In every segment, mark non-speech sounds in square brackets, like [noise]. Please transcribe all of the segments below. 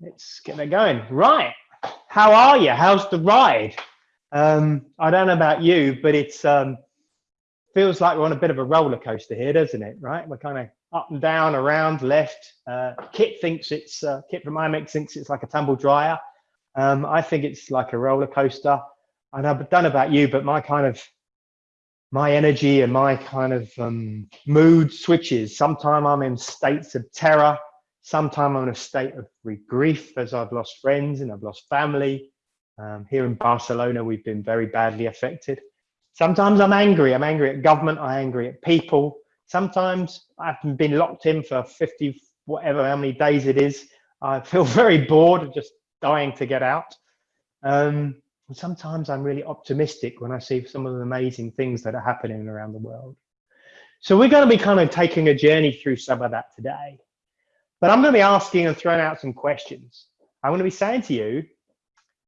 let's get that going. Right, how are you? How's the ride? Um, I don't know about you, but it's um, feels like we're on a bit of a roller coaster here, doesn't it? Right, we're kind of up and down, around, left. Uh, Kit thinks it's uh, Kit from IMEX thinks it's like a tumble dryer. Um, I think it's like a roller coaster. And I don't know about you, but my kind of my energy and my kind of um, mood switches. Sometimes I'm in states of terror. Sometimes I'm in a state of grief as I've lost friends and I've lost family. Um, here in Barcelona, we've been very badly affected. Sometimes I'm angry. I'm angry at government. I'm angry at people. Sometimes I've been locked in for 50, whatever, how many days it is. I feel [laughs] very bored, just dying to get out. Um, sometimes I'm really optimistic when I see some of the amazing things that are happening around the world. So we're going to be kind of taking a journey through some of that today. But I'm going to be asking and throwing out some questions. I'm going to be saying to you,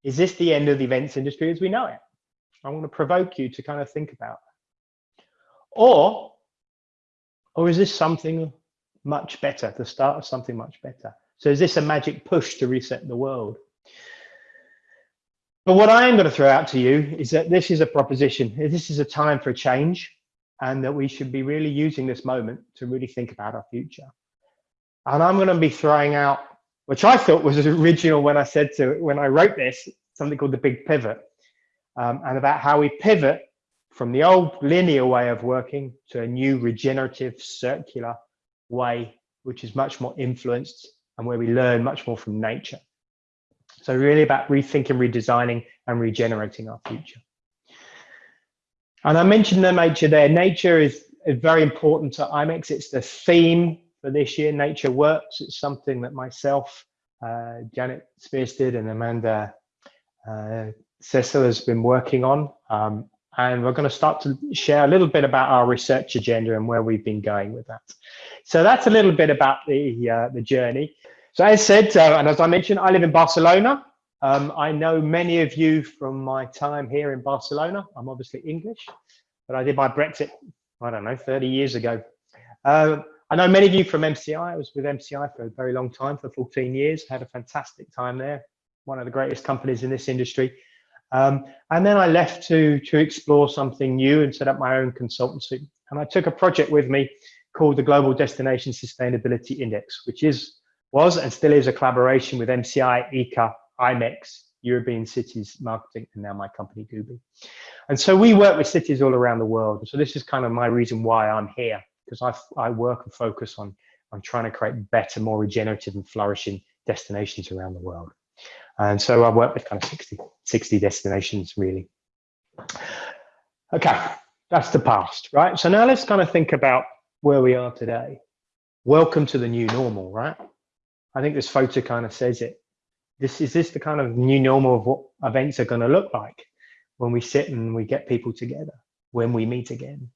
is this the end of the events industry as we know it? I want to provoke you to kind of think about. Or, or is this something much better, the start of something much better? So is this a magic push to reset the world? But what I am going to throw out to you is that this is a proposition. This is a time for change and that we should be really using this moment to really think about our future. And I'm going to be throwing out, which I thought was [laughs] original when I said to, when I wrote this, something called the big pivot um, and about how we pivot from the old linear way of working to a new regenerative circular way, which is much more influenced and where we learn much more from nature. So really about rethinking, redesigning and regenerating our future. And I mentioned the nature there. Nature is, is very important to IMEX. It's the theme for this year, Nature Works. It's something that myself, uh, Janet Sperstad and Amanda uh, Cecil has been working on. Um, and we're going to start to share a little bit about our research agenda and where we've been going with that. So that's a little bit about the, uh, the journey. So as said, uh, and as I mentioned, I live in Barcelona. Um, I know many of you from my time here in Barcelona. I'm obviously English, but I did my Brexit, I don't know, 30 years ago. Uh, I know many of you from MCI. I was with MCI for a very long time, for 14 years. Had a fantastic time there. One of the greatest companies in this industry. Um, and then I left to, to explore something new and set up my own consultancy. And I took a project with me called the Global Destination Sustainability Index, which is was and still is a collaboration with MCI, ICCA, IMEX, European Cities Marketing, and now my company, Gooby. And so we work with cities all around the world. So this is kind of my reason why I'm here, because I, I work and focus on, on trying to create better, more regenerative and flourishing destinations around the world. And so I work with kind of 60, 60 destinations really. Okay, that's the past, right? So now let's kind of think about where we are today. Welcome to the new normal, right? I think this photo kind of says it. This is this the kind of new normal of what events are going to look like when we sit and we get people together, when we meet again.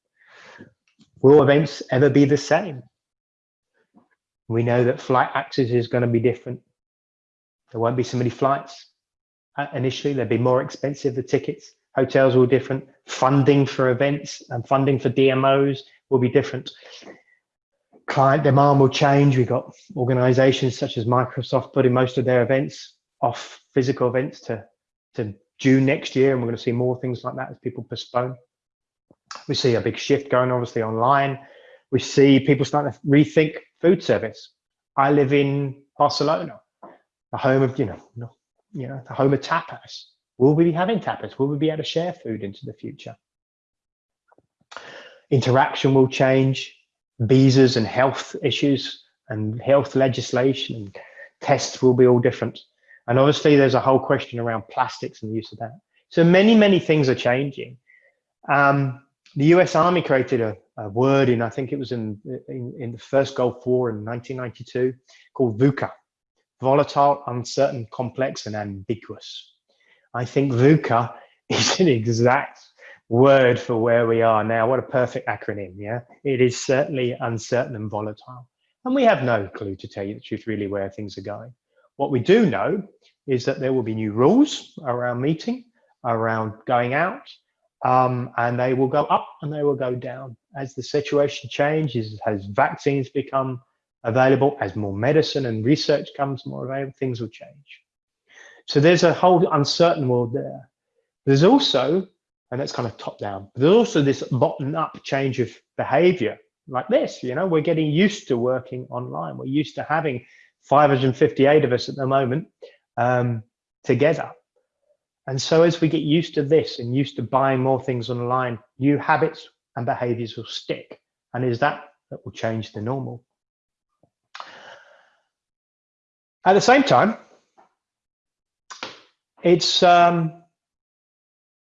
Will events ever be the same? We know that flight access is going to be different. There won't be so many flights uh, initially. They'll be more expensive, the tickets. Hotels will be different. Funding for events and funding for DMOs will be different client demand will change. We've got organizations such as Microsoft putting most of their events off physical events to, to June next year. And we're going to see more things like that as people postpone. We see a big shift going obviously online. We see people starting to rethink food service. I live in Barcelona, the home of, you know, you know, the home of tapas. Will we be having tapas? Will we be able to share food into the future? Interaction will change visas and health issues and health legislation and tests will be all different. And obviously there's a whole question around plastics and the use of that. So many, many things are changing. Um, the US Army created a, a, word in, I think it was in, in, in the first Gulf War in 1992, called VUCA, volatile, uncertain, complex, and ambiguous. I think VUCA [laughs] is an exact word for where we are now. What a perfect acronym, yeah? It is certainly uncertain and volatile. And we have no clue, to tell you the truth, really where things are going. What we do know is that there will be new rules around meeting, around going out, um, and they will go up and they will go down as the situation changes, as vaccines become available, as more medicine and research comes more available, things will change. So there's a whole uncertain world there. There's also, and that's kind of top down, but there's also this bottom up change of behavior like this. You know, we're getting used to working online. We're used to having 558 of us at the moment um, together. And so as we get used to this and used to buying more things online, new habits and behaviors will stick. And is that that will change the normal? At the same time, it's, um,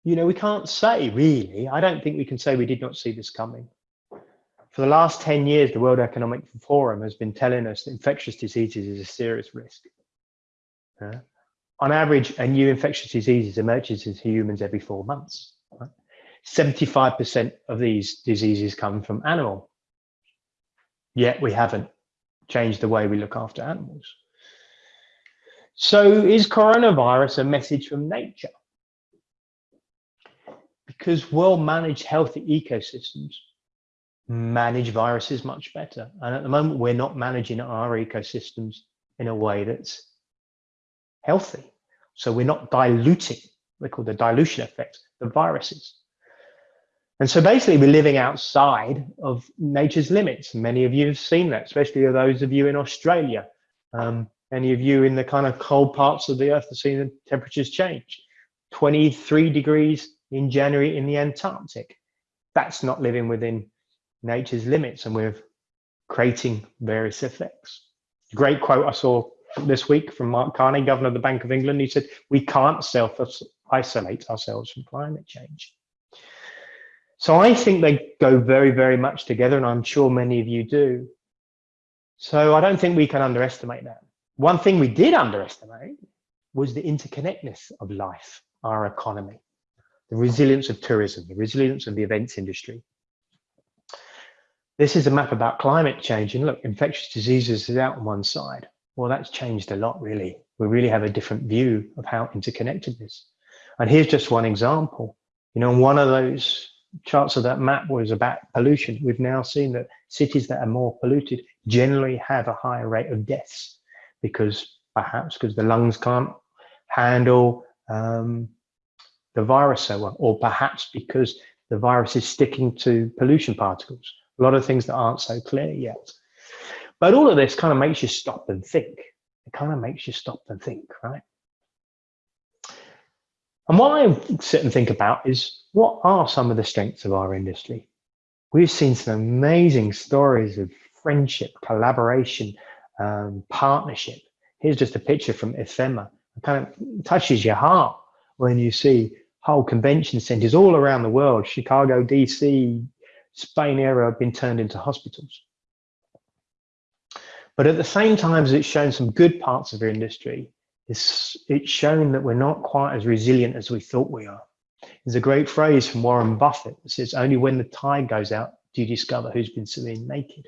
you know, we can't say really, I don't think we can say we did not see this coming. For the last 10 years, the World Economic Forum has been telling us that infectious diseases is a serious risk. Uh, on average, a new infectious disease emerges in humans every four months. 75% of these diseases come from animal. Yet we haven't changed the way we look after animals. So is coronavirus a message from nature? Because well-managed healthy ecosystems manage viruses much better. And at the moment, we're not managing our ecosystems in a way that's healthy. So we're not diluting, we call the dilution effect, the viruses. And so basically we're living outside of nature's limits. Many of you have seen that, especially those of you in Australia. Um, any of you in the kind of cold parts of the earth have seen the temperatures change. 23 degrees in January in the Antarctic. That's not living within nature's limits and we're creating various effects. Great quote I saw this week from Mark Carney, Governor of the Bank of England. He said, we can't self-isolate ourselves from climate change. So I think they go very, very much together, and I'm sure many of you do. So I don't think we can underestimate that. One thing we did underestimate was the interconnectedness of life, our economy, the resilience of tourism, the resilience of the events industry. This is a map about climate change, and look, infectious diseases is out on one side. Well, that's changed a lot, really. We really have a different view of how interconnected this. And here's just one example. You know, one of those charts of that map was about pollution. We've now seen that cities that are more polluted generally have a higher rate of deaths because perhaps because the lungs can't handle um, the virus so well, or perhaps because the virus is sticking to pollution particles. A lot of things that aren't so clear yet. But all of this kind of makes you stop and think. It kind of makes you stop and think, right? And what I sit and think about is what are some of the strengths of our industry? We've seen some amazing stories of friendship, collaboration, um, partnership. Here's just a picture from IFEMA. It kind of touches your heart when you see whole convention centers all around the world, Chicago, DC, Spain area have been turned into hospitals. But at the same time as it's shown some good parts of our industry, it's, it's shown that we're not quite as resilient as we thought we are. There's a great phrase from Warren Buffett that says, only when the tide goes out do you discover who's been swimming naked.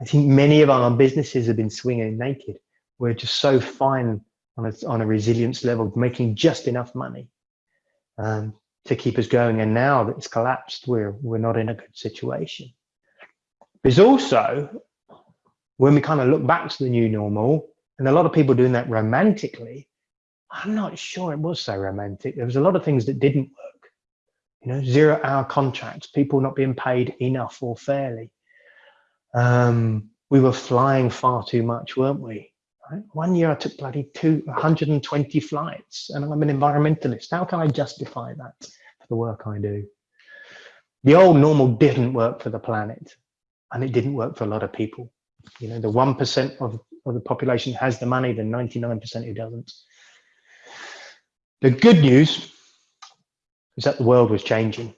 I think many of our businesses have been swinging naked. We're just so fine on a, on a resilience level, making just enough money um, to keep us going. And now that it's collapsed, we're, we're not in a good situation. There's also when we kind of look back to the new normal, and a lot of people doing that romantically, I'm not sure it was so romantic. There was a lot of things that didn't work. You know, zero hour contracts, people not being paid enough or fairly. Um, we were flying far too much, weren't we? Right? One year I took bloody two, 120 flights and I'm an environmentalist. How can I justify that for the work I do? The old normal didn't work for the planet and it didn't work for a lot of people. You know, the 1% of, of the population has the money, the 99% who doesn't. The good news is that the world was changing.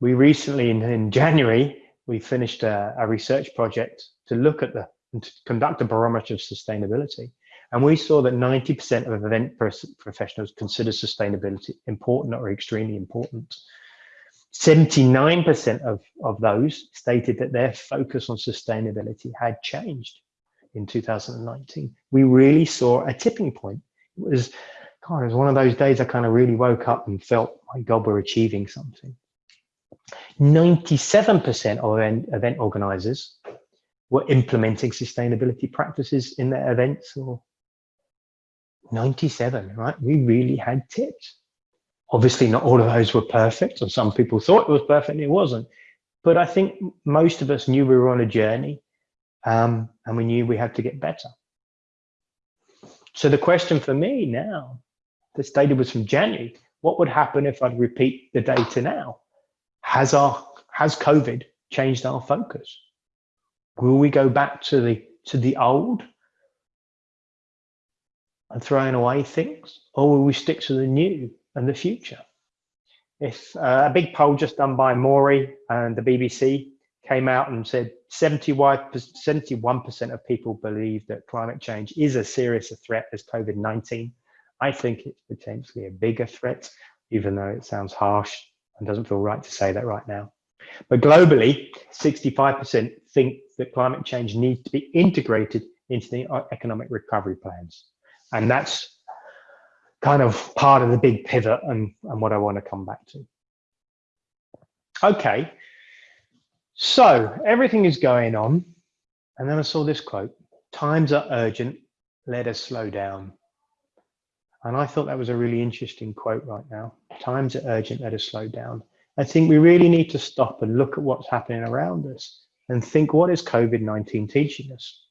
We recently, in, in January, we finished a, a research project to look at the, and to conduct a barometer of sustainability. And we saw that 90% of event professionals consider sustainability important or extremely important. 79% of, of those stated that their focus on sustainability had changed in 2019. We really saw a tipping point. It was, God, it was one of those days I kind of really woke up and felt, my God, we're achieving something. 97% of event, organizers were implementing sustainability practices in their events or 97, right? We really had tips. Obviously, not all of those were perfect, and some people thought it was perfect and it wasn't. But I think most of us knew we were on a journey um, and we knew we had to get better. So the question for me now, this data was from January, what would happen if I'd repeat the data now? Has our has COVID changed our focus? Will we go back to the to the old and throwing away things, or will we stick to the new and the future? If uh, a big poll just done by Mori and the BBC came out and said 71% of people believe that climate change is as serious a threat as COVID-19. I think it's potentially a bigger threat, even though it sounds harsh and doesn't feel right to say that right now. But globally, 65% think that climate change needs to be integrated into the economic recovery plans. And that's kind of part of the big pivot and, and what I want to come back to. Okay, so everything is going on. And then I saw this quote, times are urgent, let us slow down. And I thought that was a really interesting quote right now. Times are urgent, let us slow down. I think we really need to stop and look at what's happening around us and think, what is COVID-19 teaching us?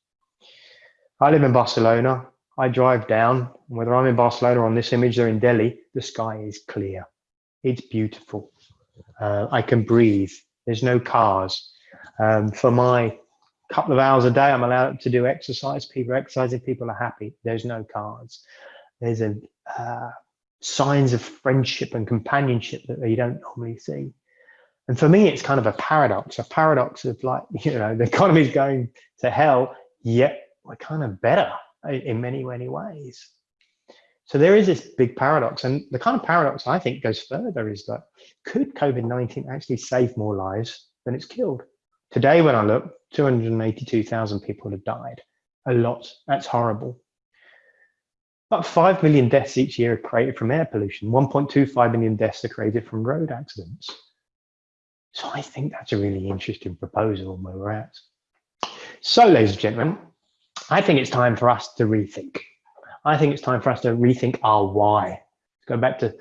I live in Barcelona. I drive down, whether I'm in Barcelona or on this image, they're in Delhi, the sky is clear. It's beautiful. Uh, I can breathe. There's no cars. Um, for my couple of hours a day, I'm allowed to do exercise. People are exercising, people are happy. There's no cars. There's a uh, signs of friendship and companionship that you don't normally see. And for me, it's kind of a paradox, a paradox of like, [laughs] you know, the economy's going to hell, yet we're kind of better in many, many ways. So there is this big paradox. And the kind of paradox I think goes further is that could COVID-19 actually save more lives than it's killed? Today, when I look, 282,000 people have died. A lot. That's horrible. About 5 million deaths each year are created from air pollution. 1.25 million deaths are created from road accidents. So I think that's a really interesting proposal where we're at. So, ladies and gentlemen, I think it's time for us to rethink. I think it's time for us to rethink our why. Go back to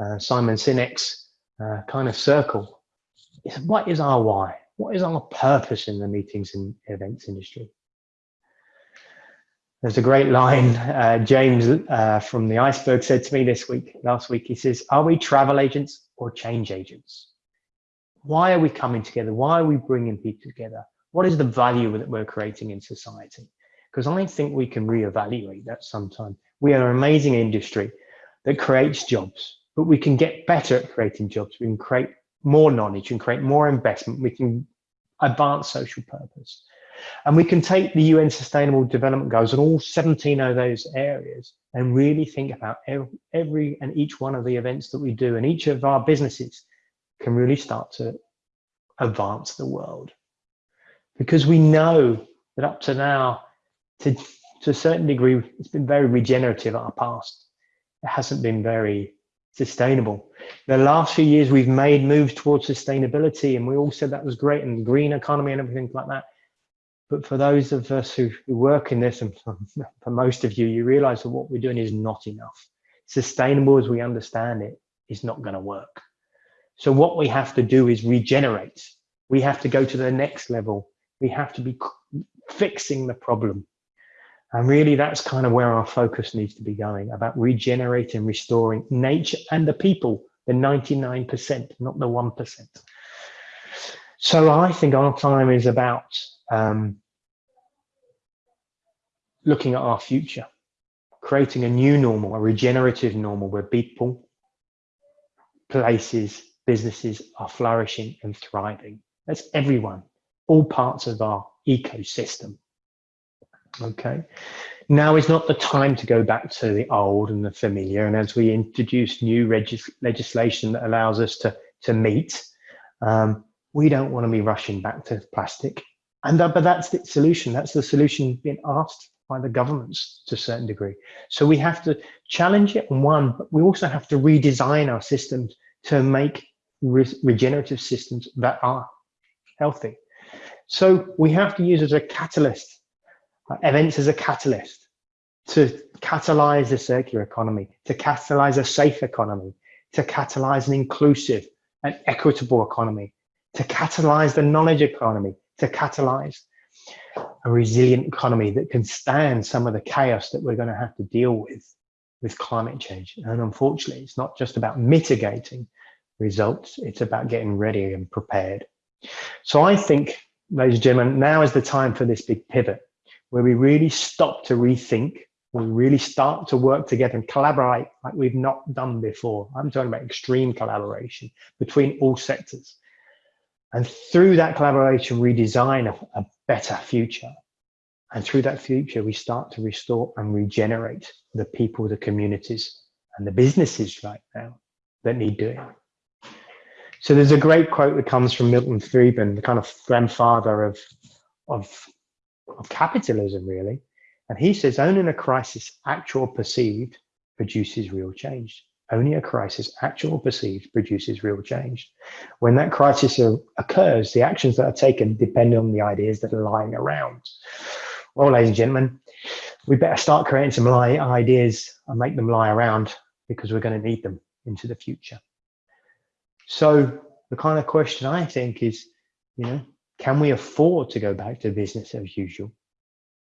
uh, Simon Sinek's uh, kind of circle. What is our why? What is our purpose in the meetings and events industry? There's a great line uh, James uh, from the Iceberg said to me this week, last week. He says, Are we travel agents or change agents? Why are we coming together? Why are we bringing people together? What is the value that we're creating in society? Because I think we can reevaluate that sometime. We are an amazing industry that creates jobs, but we can get better at creating jobs. We can create more knowledge and create more investment. We can advance social purpose. And we can take the UN Sustainable Development Goals and all 17 of those areas and really think about every and each one of the events that we do and each of our businesses can really start to advance the world. Because we know that up to now, to, to a certain degree, it's been very regenerative our past. It hasn't been very sustainable. The last few years, we've made moves towards sustainability, and we all said that was great, and green economy and everything like that. But for those of us who, who work in this, and for, for most of you, you realize that what we're doing is not enough. Sustainable as we understand it is not going to work. So what we have to do is regenerate. We have to go to the next level. We have to be fixing the problem and really, that's kind of where our focus needs to be going about regenerating, restoring nature and the people, the 99%, not the 1%. So I think our time is about um, looking at our future, creating a new normal, a regenerative normal where people, places, businesses are flourishing and thriving. That's everyone, all parts of our ecosystem. Okay, now is not the time to go back to the old and the familiar. And as we introduce new legislation that allows us to, to meet, um, we don't want to be rushing back to plastic. And uh, but that's the solution. That's the solution being asked by the governments to a certain degree. So we have to challenge it on one, but we also have to redesign our systems to make re regenerative systems that are healthy. So we have to use as a catalyst, events as a catalyst to catalyze the circular economy, to catalyze a safe economy, to catalyze an inclusive and equitable economy, to catalyze the knowledge economy, to catalyze a resilient economy that can stand some of the chaos that we're going to have to deal with with climate change. And unfortunately, it's not just about mitigating results, it's about getting ready and prepared. So I think, ladies and gentlemen, now is the time for this big pivot where we really stop to rethink, we really start to work together and collaborate like we've not done before. I'm talking about extreme collaboration between all sectors. And through that collaboration, we design a, a better future. And through that future, we start to restore and regenerate the people, the communities, and the businesses right now that need doing. So there's a great quote that comes from Milton Friedman, the kind of grandfather of, of, of capitalism, really. And he says, only in a crisis, actual perceived produces real change. Only a crisis, actual perceived, produces real change. When that crisis occurs, the actions that are taken depend on the ideas that are lying around. Well, ladies and gentlemen, we better start creating some ideas and make them lie around because we're going to need them into the future. So the kind of question I think is, you know, can we afford to go back to business as usual?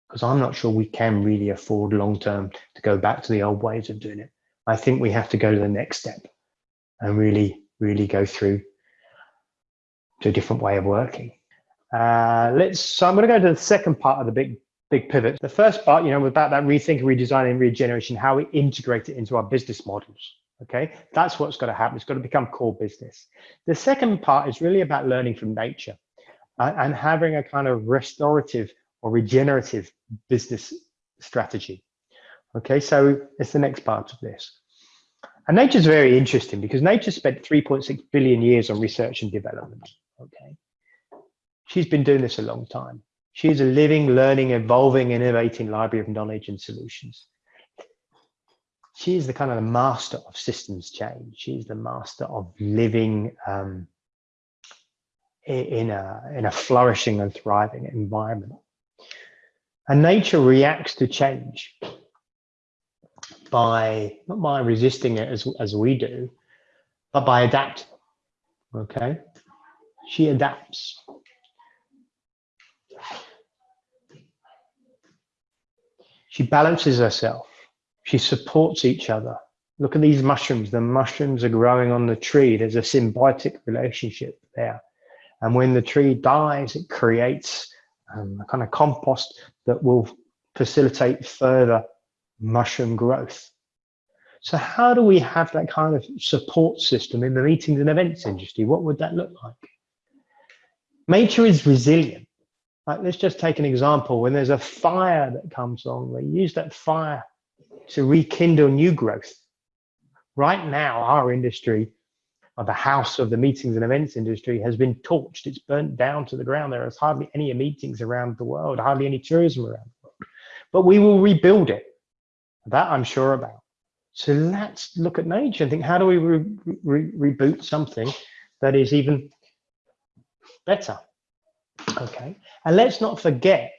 Because I'm not sure we can really afford long term to go back to the old ways of doing it. I think we have to go to the next step and really, really go through to a different way of working. Uh, let's. So I'm going to go to the second part of the big big pivot. The first part, you know, about that rethinking, redesigning, regeneration, how we integrate it into our business models. Okay, that's what's got to happen. It's got to become core business. The second part is really about learning from nature and having a kind of restorative or regenerative business strategy. Okay, so it's the next part of this. And nature is very interesting because nature spent 3.6 billion years on research and development. Okay, she's been doing this a long time. She's a living, learning, evolving, innovating library of knowledge and solutions she is the kind of the master of systems change. She's the master of living um, in a in a flourishing and thriving environment. And nature reacts to change by not by resisting it as as we do, but by adapting. Okay, she adapts. She balances herself she supports each other. Look at these mushrooms. The mushrooms are growing on the tree. There's a symbiotic relationship there. And when the tree dies, it creates um, a kind of compost that will facilitate further mushroom growth. So how do we have that kind of support system in the meetings and events industry? What would that look like? Nature is resilient. Like, let's just take an example. When there's a fire that comes on, they use that fire to rekindle new growth. Right now, our industry, the house of the meetings and events industry, has been torched. It's burnt down to the ground. There is hardly any meetings around the world, hardly any tourism around the world. But we will rebuild it. That I'm sure about. So let's look at nature and think, how do we re re reboot something that is even better? Okay. And let's not forget,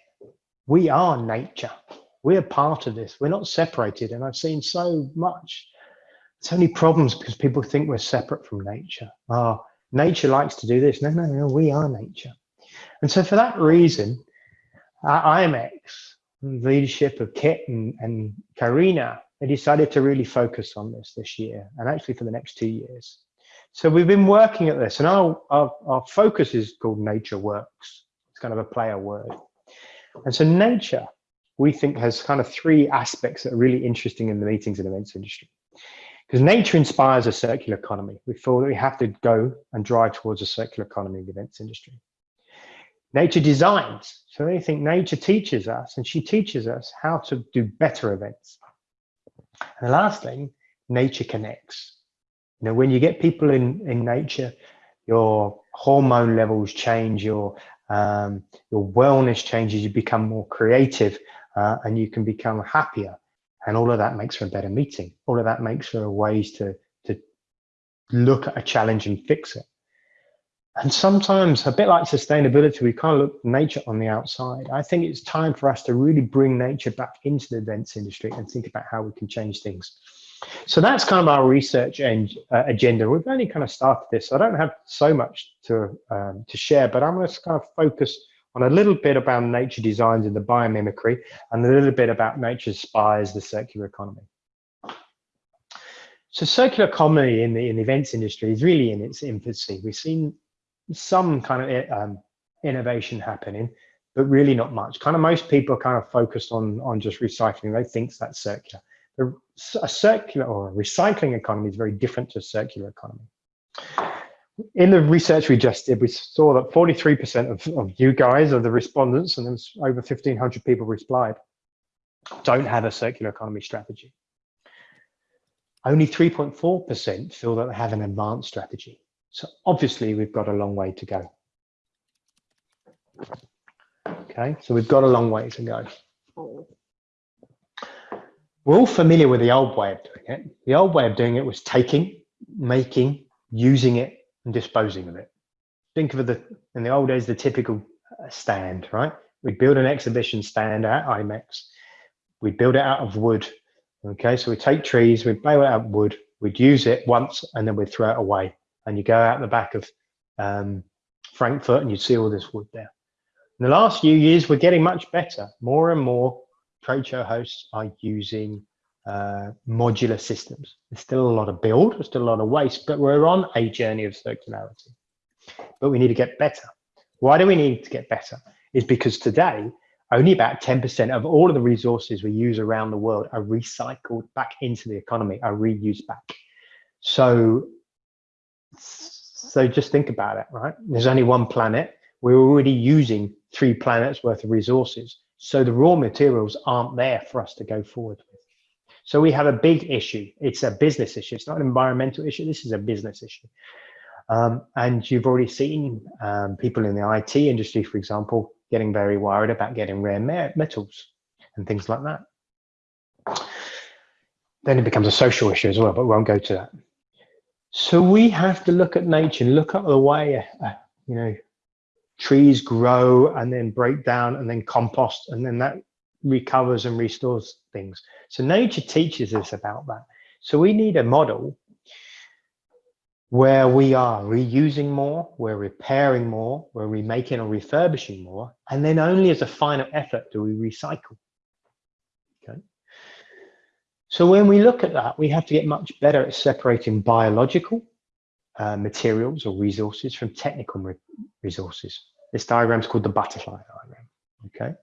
we are nature. We're part of this. We're not separated. And I've seen so much, so many problems because people think we're separate from nature. Oh, nature likes to do this. No, no, no, we are nature. And so for that reason, the leadership of Kit and, and Carina, they decided to really focus on this this year and actually for the next two years. So we've been working at this and our, our, our focus is called Nature Works. It's kind of a player word. And so nature we think has kind of three aspects that are really interesting in the meetings and events industry. Because nature inspires a circular economy. We feel that we have to go and drive towards a circular economy in the events industry. Nature designs. So they think nature teaches us and she teaches us how to do better events. And the last thing, nature connects. You know, when you get people in, in nature, your hormone levels change, your um, your wellness changes, you become more creative, uh, and you can become happier. And all of that makes for a better meeting. All of that makes for ways to, to look at a challenge and fix it. And sometimes, a bit like sustainability, we kind of look nature on the outside. I think it's time for us to really bring nature back into the events industry and think about how we can change things. So that's kind of our research and, uh, agenda. We've only kind of started this, so I don't have so much to um, to share, but I'm going to kind of focus on a little bit about nature designs and the biomimicry, and a little bit about nature spies, the circular economy. So circular economy in the, in the events industry is really in its infancy. We've seen some kind of um, innovation happening, but really not much. Kind of most people are kind of focused on, on just recycling. They think that's circular. A circular or a recycling economy is very different to a circular economy. In the research we just did, we saw that 43% of, of you guys, of the respondents, and there was over 1,500 people replied, don't have a circular economy strategy. Only 3.4% feel that they have an advanced strategy. So obviously we've got a long way to go. Okay, so we've got a long way to go. We're all familiar with the old way of doing it. The old way of doing it was taking, making, using it, and disposing of it. Think of the, in the old days, the typical uh, stand, right? We'd build an exhibition stand at IMEX. We'd build it out of wood. Okay, so we take trees, we'd build it out wood, we'd use it once, and then we'd throw it away and you go out the back of um, Frankfurt and you'd see all this wood there. In the last few years, we're getting much better. More and more trade show hosts are using uh, modular systems. There's still a lot of build, there's still a lot of waste, but we're on a journey of circularity. But we need to get better. Why do we need to get better? Is because today, only about 10% of all of the resources we use around the world are recycled back into the economy, are reused back. So so just think about it, right? There's only one planet. We're already using three planets worth of resources. So the raw materials aren't there for us to go forward with. So we have a big issue. It's a business issue. It's not an environmental issue. This is a business issue. Um, and you've already seen um, people in the IT industry, for example, getting very worried about getting rare metals and things like that. Then it becomes a social issue as well, but we won't go to that. So we have to look at nature and look at the way, uh, you know, trees grow and then break down and then compost and then that recovers and restores things. So nature teaches us about that. So we need a model where we are reusing more, we're repairing more, we're remaking or refurbishing more, and then only as a final effort do we recycle. Okay. So when we look at that, we have to get much better at separating biological uh, materials or resources from technical re resources. This diagram is called the butterfly diagram, okay?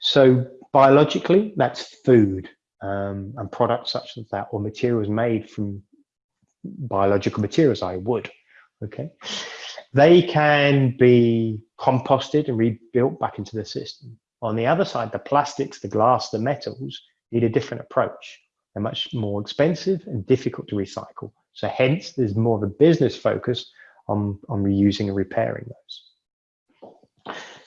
So biologically, that's food um, and products such as that or materials made from biological materials, I would, okay? They can be composted and rebuilt back into the system. On the other side, the plastics, the glass, the metals need a different approach. They're much more expensive and difficult to recycle. So hence, there's more of a business focus on, on reusing and repairing those.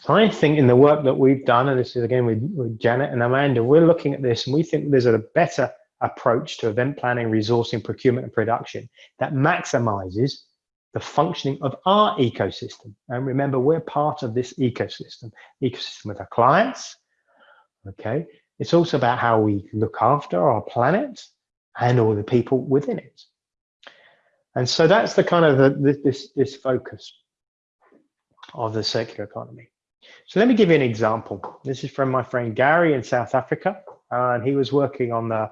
I think in the work that we've done, and this is again with, with Janet and Amanda, we're looking at this and we think there's a better approach to event planning, resourcing, procurement, and production that maximizes the functioning of our ecosystem. And remember, we're part of this ecosystem, ecosystem with our clients, okay, it's also about how we look after our planet and all the people within it. And so that's the kind of the, this, this focus of the circular economy. So let me give you an example. This is from my friend Gary in South Africa, uh, and he was working on the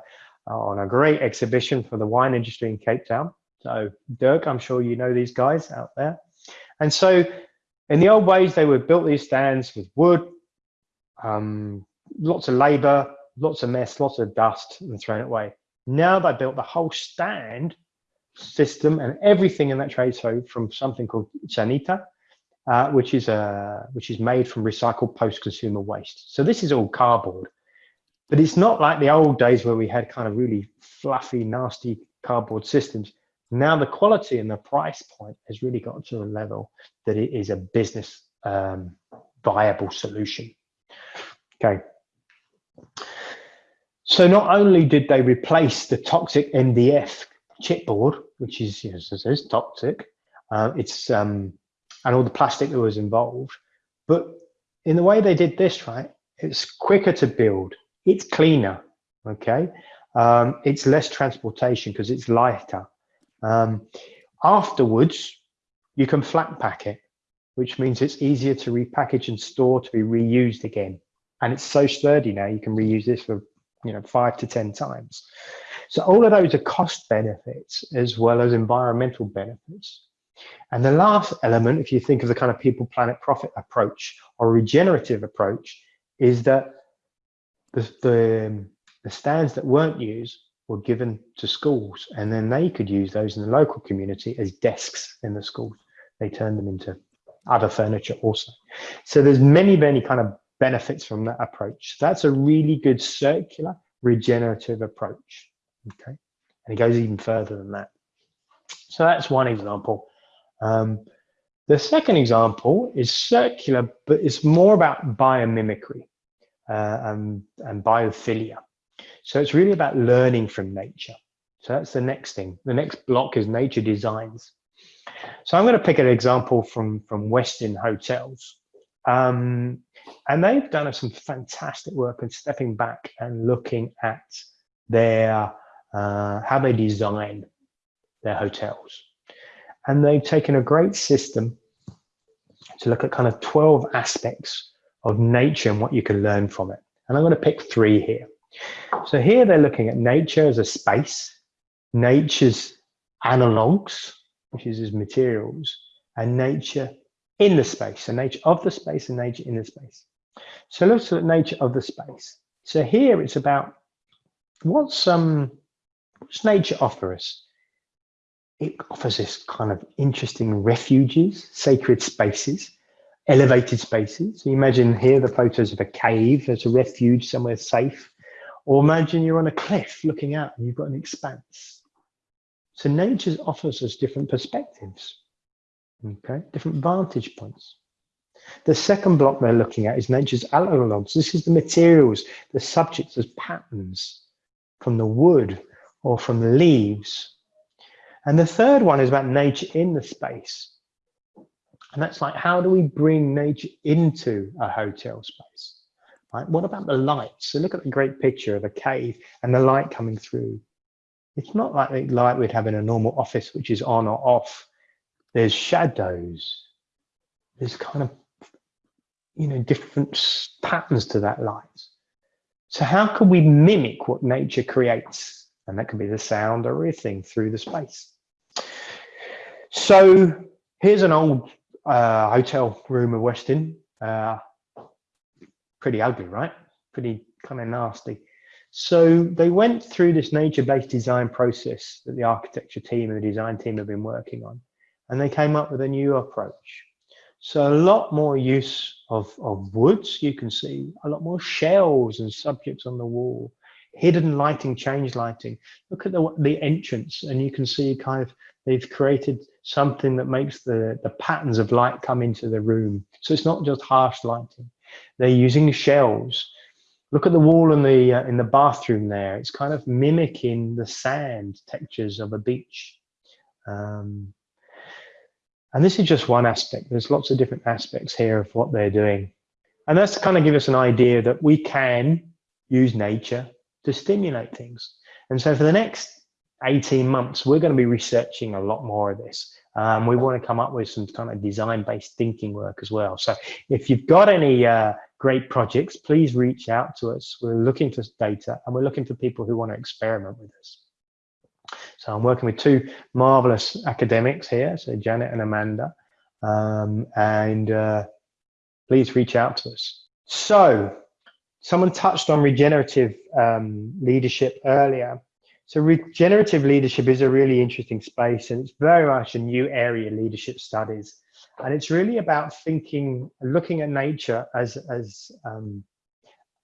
uh, on a great exhibition for the wine industry in Cape Town. So Dirk, I'm sure you know these guys out there. And so in the old ways, they would built these stands with wood, um, lots of labor, lots of mess, lots of dust and thrown away. Now they built the whole stand system and everything in that trade show from something called Xanita, uh, which is a uh, which is made from recycled post-consumer waste. So this is all cardboard, but it's not like the old days where we had kind of really fluffy, nasty cardboard systems. Now the quality and the price point has really got to a level that it is a business um, viable solution. Okay, so not only did they replace the toxic MDF chipboard, which is, you know, says, toxic, uh, it's um, and all the plastic that was involved. But in the way they did this, right, it's quicker to build, it's cleaner, okay? Um, it's less transportation because it's lighter. Um, afterwards, you can flat pack it, which means it's easier to repackage and store to be reused again. And it's so sturdy now, you can reuse this for you know five to 10 times. So all of those are cost benefits as well as environmental benefits. And the last element, if you think of the kind of people, planet, profit approach or regenerative approach, is that the, the, um, the stands that weren't used were given to schools and then they could use those in the local community as desks in the schools. They turned them into other furniture also. So there's many, many kind of benefits from that approach. That's a really good circular regenerative approach. Okay, and it goes even further than that. So that's one example. Um, the second example is circular, but it's more about biomimicry uh, and, and biophilia. So it's really about learning from nature. So that's the next thing. The next block is nature designs. So I'm going to pick an example from, from Westin Hotels. Um, and they've done some fantastic work in stepping back and looking at their uh, how they design their hotels. And they've taken a great system to look at kind of 12 aspects of nature and what you can learn from it. And I'm going to pick three here. So here they're looking at nature as a space, nature's analogs, which is materials, and nature in the space, so nature of the space and nature in the space. So let's look at nature of the space. So here it's about what's um what's nature offer us? It offers this kind of interesting refuges, sacred spaces, elevated spaces. So imagine here the photos of a cave as a refuge somewhere safe, or imagine you're on a cliff looking out and you've got an expanse. So nature offers us different perspectives, okay, different vantage points. The second block they're looking at is nature's analogs. This is the materials, the subjects as patterns from the wood or from the leaves. And the third one is about nature in the space. And that's like, how do we bring nature into a hotel space? Right? What about the light? So look at the great picture of a cave and the light coming through. It's not like the light we'd have in a normal office, which is on or off. There's shadows. There's kind of, you know, different patterns to that light. So how can we mimic what nature creates? And that can be the sound or everything through the space. So here's an old uh, hotel room of Westin. Uh, pretty ugly, right? Pretty kind of nasty. So they went through this nature-based design process that the architecture team and the design team have been working on, and they came up with a new approach. So a lot more use of, of woods, you can see, a lot more shells and subjects on the wall, hidden lighting, change lighting. Look at the, the entrance and you can see kind of, they've created something that makes the, the patterns of light come into the room. So it's not just harsh lighting. They're using shells. Look at the wall in the, uh, in the bathroom there. It's kind of mimicking the sand textures of a beach. Um, and this is just one aspect. There's lots of different aspects here of what they're doing. And that's to kind of give us an idea that we can use nature to stimulate things. And so for the next 18 months, we're going to be researching a lot more of this. Um, we want to come up with some kind of design-based thinking work as well. So if you've got any uh, great projects, please reach out to us. We're looking for data and we're looking for people who want to experiment with us. So I'm working with two marvelous academics here, so Janet and Amanda, um, and uh, please reach out to us. So someone touched on regenerative um, leadership earlier. So regenerative leadership is a really interesting space and it's very much a new area leadership studies. And it's really about thinking, looking at nature as, as um,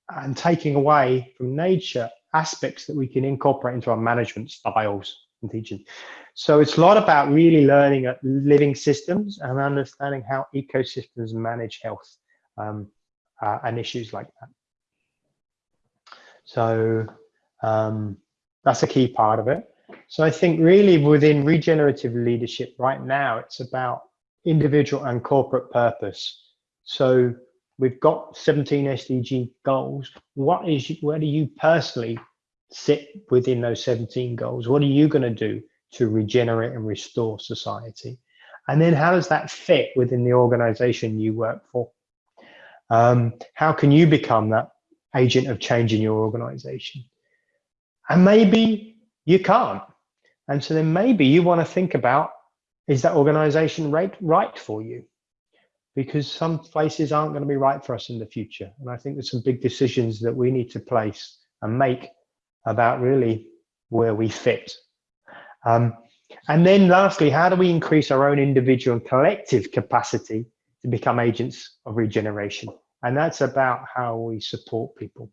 and taking away from nature aspects that we can incorporate into our management styles and teaching. So it's a lot about really learning at living systems and understanding how ecosystems manage health um, uh, and issues like that. So um, that's a key part of it. So I think really within regenerative leadership right now, it's about individual and corporate purpose. So we've got 17 SDG goals. What is where do you personally sit within those 17 goals? What are you going to do to regenerate and restore society? And then how does that fit within the organization you work for? Um, how can you become that agent of change in your organization? And maybe you can't. And so then maybe you want to think about, is that organization right, right for you? Because some places aren't going to be right for us in the future. And I think there's some big decisions that we need to place and make about really where we fit. Um, and then lastly, how do we increase our own individual and collective capacity to become agents of regeneration? And that's about how we support people.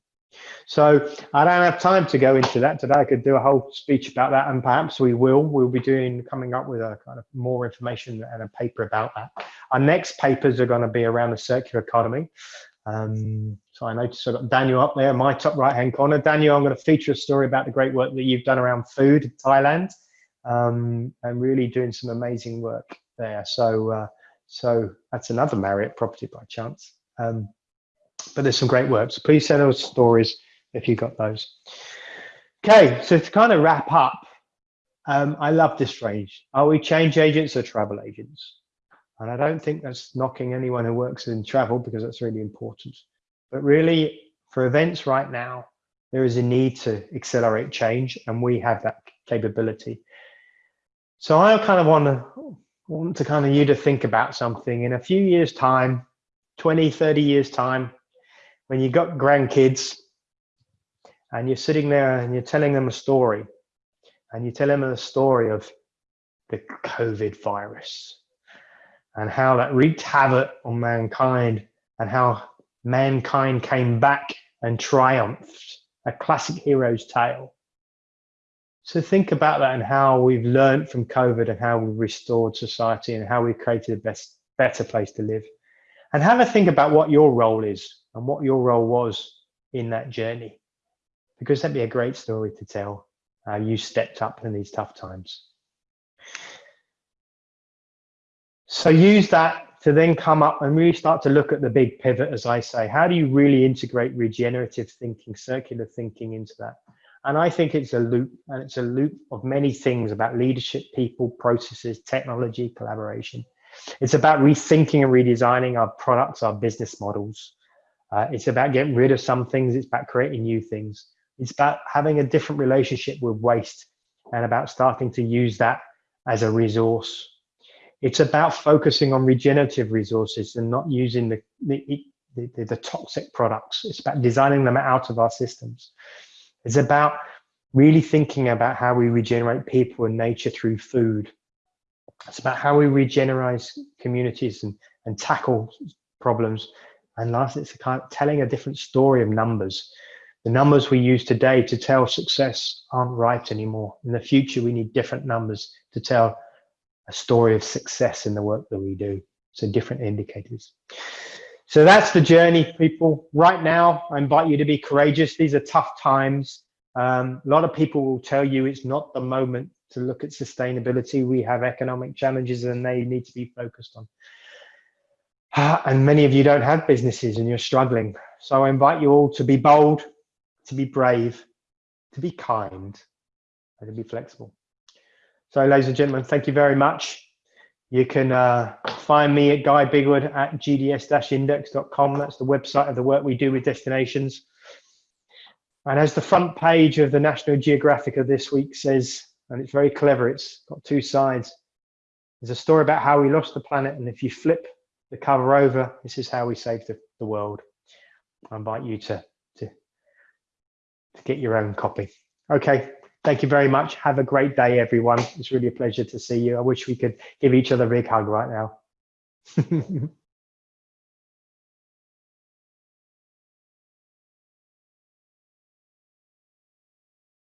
So I don't have time to go into that today. I could do a whole speech about that, and perhaps we will. We'll be doing coming up with a kind of more information and a paper about that. Our next papers are going to be around the circular economy. Um, so I noticed I've got Daniel up there in my top right hand corner. Daniel, I'm going to feature a story about the great work that you've done around food in Thailand um, and really doing some amazing work there. So, uh, so that's another Marriott property by chance. Um, but there's some great works. Please send us stories if you got those. Okay, so to kind of wrap up, um, I love this phrase. Are we change agents or travel agents? And I don't think that's knocking anyone who works in travel because that's really important. But really, for events right now, there is a need to accelerate change, and we have that capability. So I kind of want to want to kind of you to think about something in a few years' time, 20, 30 years' time, when you got grandkids and you're sitting there and you're telling them a story and you tell them a story of the COVID virus and how that wreaked havoc on mankind and how mankind came back and triumphed, a classic hero's tale. So think about that and how we've learned from COVID and how we've restored society and how we've created a best, better place to live. And have a think about what your role is and what your role was in that journey, because that'd be a great story to tell how you stepped up in these tough times. So use that to then come up and really start to look at the big pivot, as I say. How do you really integrate regenerative thinking, circular thinking into that? And I think it's a loop, and it's a loop of many things about leadership, people, processes, technology, collaboration. It's about rethinking and redesigning our products, our business models, uh, it's about getting rid of some things. It's about creating new things. It's about having a different relationship with waste and about starting to use that as a resource. It's about focusing on regenerative resources and not using the, the, the, the toxic products. It's about designing them out of our systems. It's about really thinking about how we regenerate people and nature through food. It's about how we regenerate communities and, and tackle problems and lastly, it's kind of telling a different story of numbers. The numbers we use today to tell success aren't right anymore. In the future, we need different numbers to tell a story of success in the work that we do. So different indicators. So that's the journey, people. Right now, I invite you to be courageous. These are tough times. Um, a lot of people will tell you it's not the moment to look at sustainability. We have economic challenges and they need to be focused on. And many of you don't have businesses and you're struggling. So I invite you all to be bold, to be brave, to be kind, and to be flexible. So ladies and gentlemen, thank you very much. You can uh, find me at Guy Bigwood at gds-index.com. That's the website of the work we do with destinations. And as the front page of the National Geographic of this week says, and it's very clever, it's got two sides. There's a story about how we lost the planet. And if you flip the cover over. This is how we save the, the world. I invite you to, to, to get your own copy. Okay, thank you very much. Have a great day, everyone. It's really a pleasure to see you. I wish we could give each other a big hug right now. [laughs]